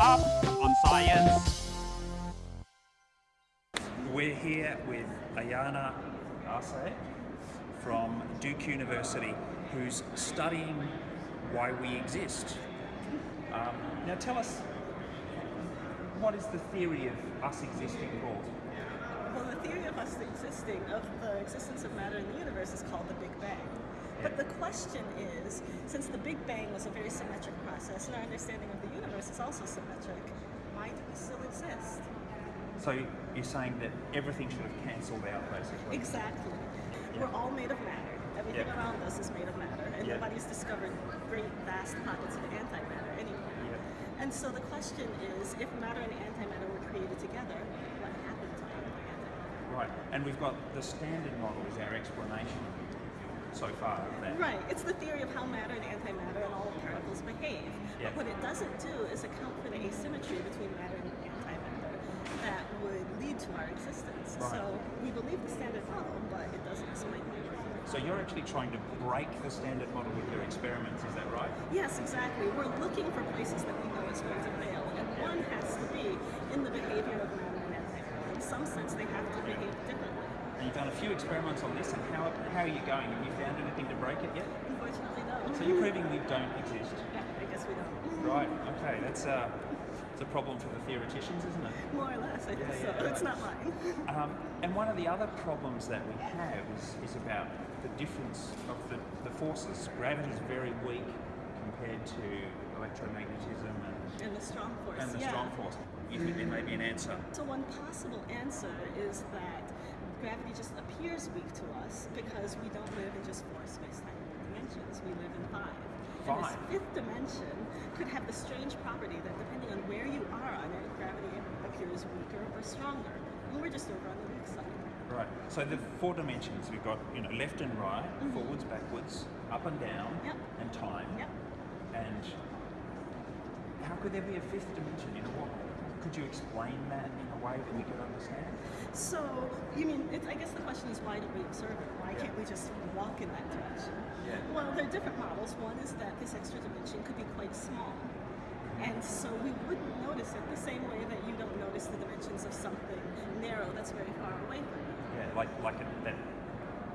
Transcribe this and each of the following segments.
up on science. We're here with Ayana Arce from Duke University who's studying why we exist. Um, now tell us, what is the theory of us existing called? Well, the theory of us existing, of the existence of matter in the universe is called the Big Bang. But the question is, since the Big Bang was a very symmetric process and our understanding of the universe is also symmetric, why do we still exist? So you're saying that everything should have cancelled out basically? Exactly. We're all made of matter. Everything Yeah. around us is made of matter, and Yeah. nobody's discovered great vast pockets of antimatter anywhere. Yeah. And so the question is, if matter and antimatter were created together, what happened to matter and antimatter? Right, and we've got the standard model is our explanation so far that. Right, it's the theory of how matter and antimatter and all particles behave. Yeah. But what it doesn't do is account for the asymmetry between matter and antimatter that would lead to our existence. Right. So we believe the standard model, but it doesn't explain everything. So you're actually trying to break the standard model with your experiments, is that right? Yes, exactly. We're looking for places that we know is going to fail, and one has to be in the behavior of matter and antimatter. In some sense, they have to behave. And you've done a few experiments on this, and how, how are you going? Have you found anything to break it yet? Unfortunately, no. So you're proving we don't exist. Yeah, I guess we don't. Right, okay, that's uh, it's a problem for the theoreticians, isn't it? More or less, I think Yeah, so. yeah. It's not mine. Um, and one of the other problems that we have is, is about the difference of the, the forces. Gravity is very weak compared to electromagnetism and, And the strong force. and the yeah. strong force. You think there may be an answer? So one possible answer is that gravity just appears weak to us because we don't live in just four space-time dimensions. We live in five. And Five? this fifth dimension could have the strange property that depending on where you are on it, gravity appears weaker or stronger. And we're just over on the weak side. Right. So the four dimensions we've got, you know, left and right, mm-hmm. forwards, backwards, up and down, Yep. and time. Yep. And how could there be a fifth dimension? You know, what could you explain that in a way that we could understand? So, you mean, I guess the question is why don't we observe it? Why can't we just walk in that direction? Yeah. Well, there are different models. One is that this extra dimension could be quite small. And so we wouldn't notice it the same way that you don't notice the dimensions of something narrow that's very far away from you. Yeah, like like a, that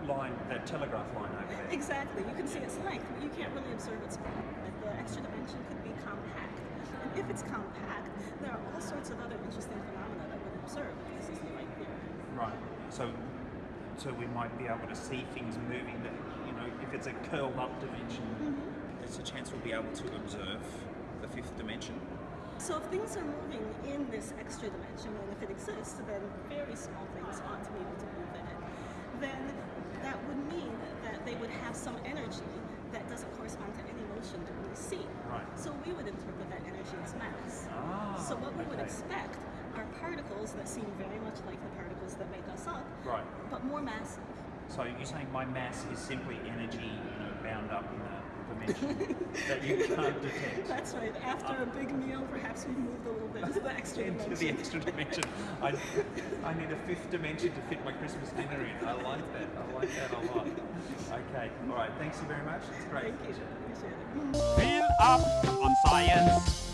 line, that telegraph line over there. Exactly. You can see its length, but you can't really observe its movement. The extra dimension could be compact. And if it's compact, there are all sorts of other interesting phenomena that we'll observe this is the right theory. Right. So, so we might be able to see things moving. That you know, if it's a curled up dimension, mm-hmm. there's a chance we'll be able to observe the fifth dimension. So if things are moving in this extra dimension, and if it exists, then very small things ought to be able to move in it. Then that would mean that they would have some energy that doesn't correspond to any motion that we see. Right. So we would interpret that energy as mass. Ah. so what we would expect are particles that seem very much like the particles that make us up, Right. but more massive. So you're saying my mass is simply energy, you know, bound up in a dimension that you can't detect. That's right. After a big meal, perhaps we moved a little bit into the extra into dimension. the extra dimension. I, I need a fifth dimension to fit my Christmas dinner in. I like that. I like that a lot. Okay. All right. Thanks you very much. It's great. Thank you. Appreciate it. Feel up on science.